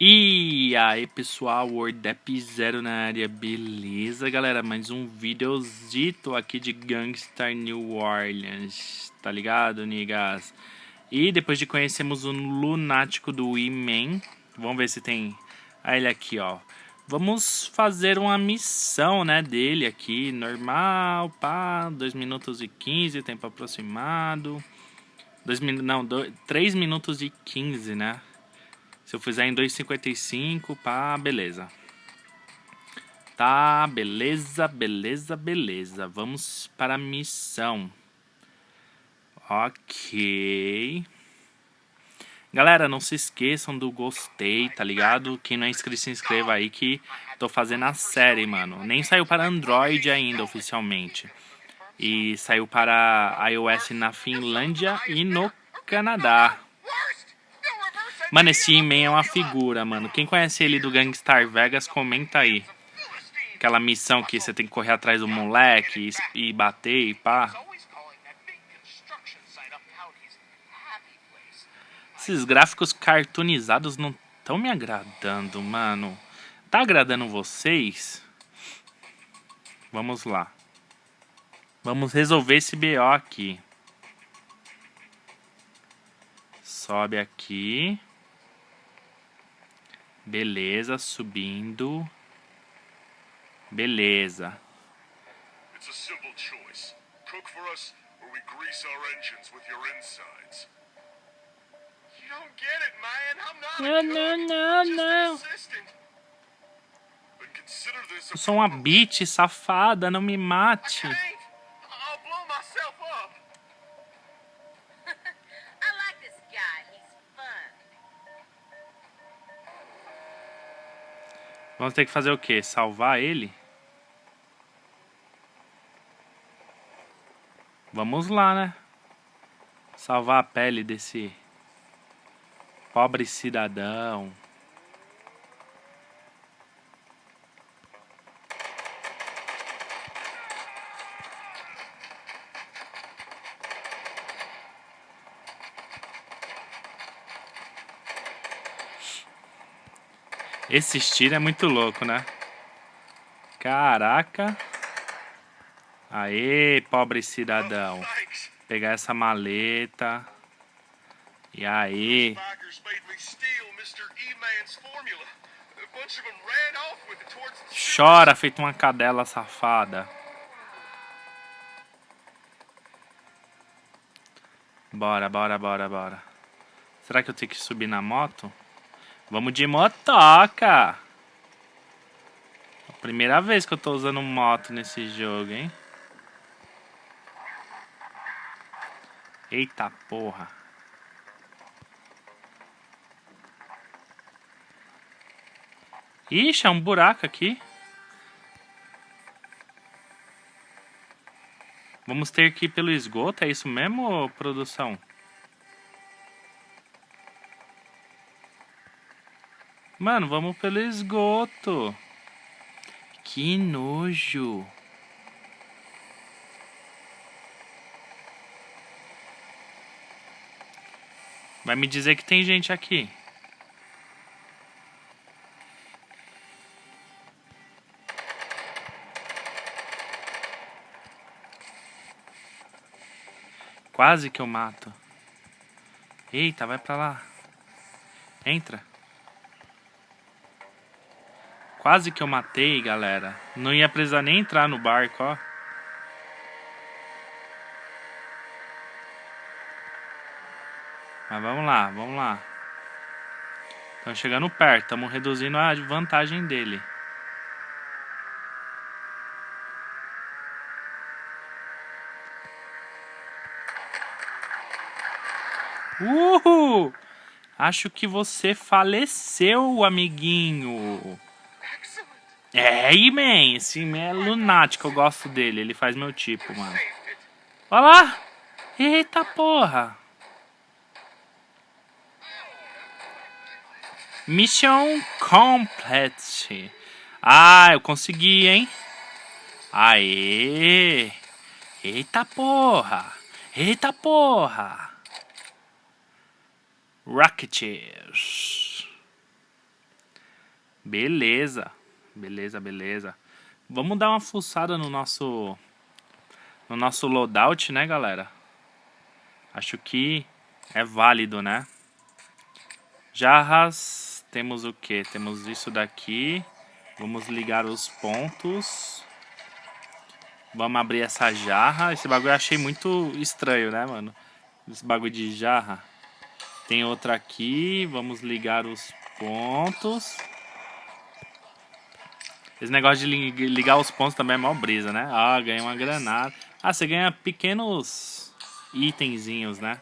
E aí pessoal, WordApp Zero na área, beleza galera? Mais um videozito aqui de Gangstar New Orleans, tá ligado, niggas? E depois de conhecermos o lunático do E-Man, vamos ver se tem ah, ele aqui, ó. Vamos fazer uma missão, né, dele aqui, normal, pá, 2 minutos e 15, tempo aproximado. 2 minutos, não, 3 minutos e 15, né? Se eu fizer em 2,55, pá, beleza. Tá, beleza, beleza, beleza. Vamos para a missão. Ok. Galera, não se esqueçam do gostei, tá ligado? Quem não é inscrito, se inscreva aí que tô fazendo a série, mano. Nem saiu para Android ainda, oficialmente. E saiu para iOS na Finlândia e no Canadá. Mano, esse He-Man é uma figura, mano. Quem conhece ele do Gangstar Vegas, comenta aí. Aquela missão que você tem que correr atrás do moleque e, bater e pá. Esses gráficos cartoonizados não estão me agradando, mano. Tá agradando vocês? Vamos lá. Vamos resolver esse BO aqui. Sobe aqui. Beleza, subindo. Beleza. It's a simple choice. Cook for us or we grease our engines with your insides. You don't get it, man. I'm not no, a cook. Não, não, não. Eu sou uma bitch safada, não me mate. Vamos ter que fazer o quê? Salvar ele? Vamos lá, né? Salvar a pele desse pobre cidadão. Esse estilo é muito louco, né? Caraca. Aê, pobre cidadão. Pegar essa maleta. E aí. Chora, feito uma cadela safada. Bora, bora, bora, bora. Será que eu tenho que subir na moto? Vamos de motoca. Primeira vez que eu tô usando moto nesse jogo, hein? Eita porra. Ixi, é um buraco aqui. Vamos ter que ir pelo esgoto, é isso mesmo, produção? Mano, vamos pelo esgoto. Que nojo. Vai me dizer que tem gente aqui. Quase que eu mato. Eita, vai pra lá. Entra. Quase que eu matei, galera. Não ia precisar nem entrar no barco, ó. Mas vamos lá, vamos lá. Estamos chegando perto, estamos reduzindo a vantagem dele. Uhul! Acho que você faleceu, amiguinho. É, man, esse man é lunático, eu gosto dele, ele faz meu tipo, mano. Olha lá! Eita porra! Mission complete. Ah, eu consegui, hein? Aê! Eita porra! Eita porra! Rocketeers. Beleza. Beleza, beleza. Vamos dar uma fuçada no nosso no nosso loadout, né, galera? Acho que é válido, né? Jarras, temos o que? Temos isso daqui. Vamos ligar os pontos. Vamos abrir essa jarra. Esse bagulho eu achei muito estranho, né, mano? Esse bagulho de jarra. Tem outra aqui. Vamos ligar os pontos. Esse negócio de ligar os pontos também é mó brisa, né? Ah, ganhei uma granada. Ah, você ganha pequenos itenzinhos, né?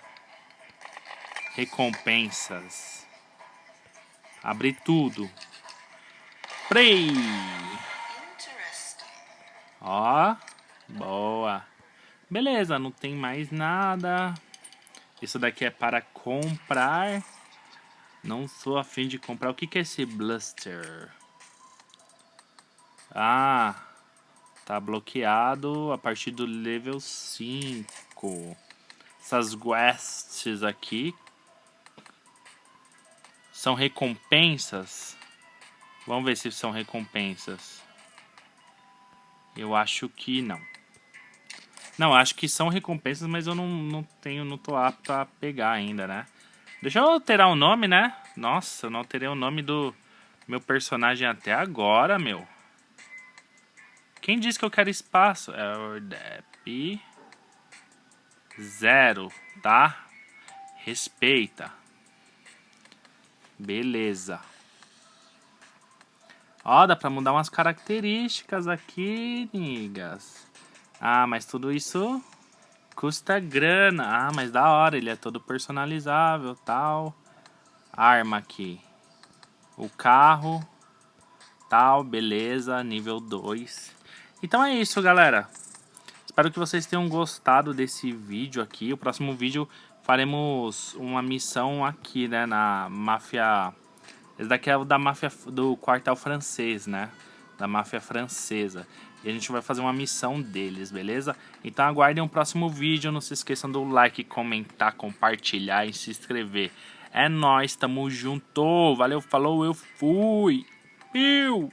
Recompensas. Abrir tudo. Play! Ó, boa. Beleza, não tem mais nada. Isso daqui é para comprar. Não sou afim de comprar. O que, que é esse Bluster? Ah, tá bloqueado a partir do level 5. Essas quests aqui são recompensas. Vamos ver se são recompensas. Eu acho que não. Não, acho que são recompensas, mas eu não, não tenho, não tô apto a pegar ainda, né? Deixa eu alterar o nome, né? Nossa, eu não alterei o nome do meu personagem até agora, meu. Quem disse que eu quero espaço? É o DEP zero, tá? Respeita. Beleza. Ó, dá pra mudar umas características aqui, nigas. Ah, mas tudo isso custa grana. Ah, mas da hora, ele é todo personalizável, tal. Arma aqui. O carro, tal, beleza, nível 2. Então é isso, galera. Espero que vocês tenham gostado desse vídeo aqui. O próximo vídeo faremos uma missão aqui, né, na máfia... Esse daqui é o da máfia do quartel francês, né? Da máfia francesa. E a gente vai fazer uma missão deles, beleza? Então aguardem o um próximo vídeo. Não se esqueçam do like, comentar, compartilhar e se inscrever. É nóis, tamo junto. Valeu, falou, eu fui. Piu!